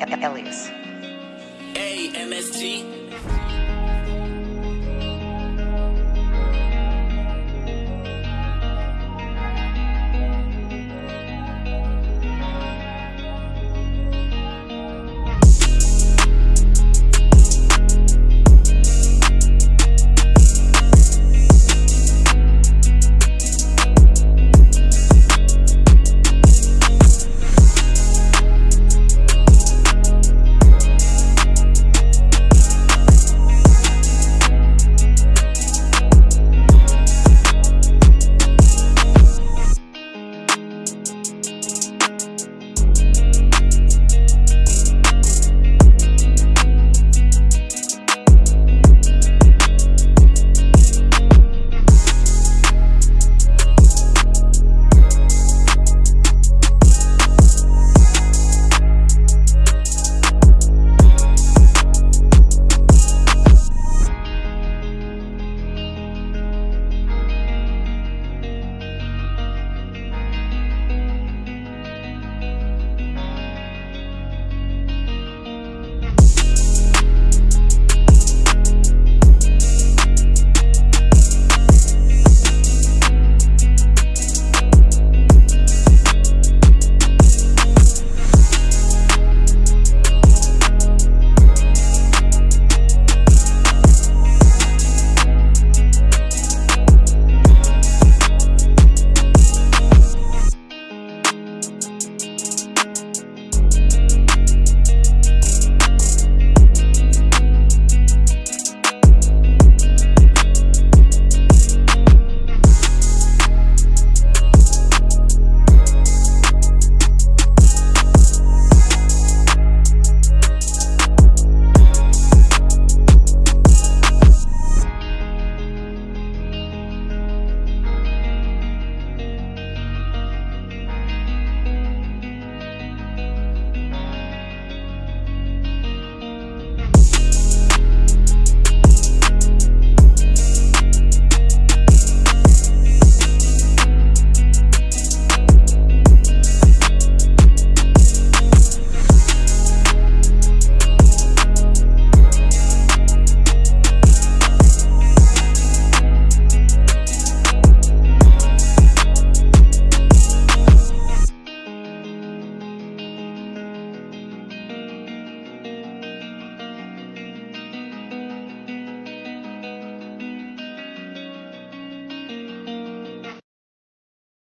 É, é, é Elias. A M S T.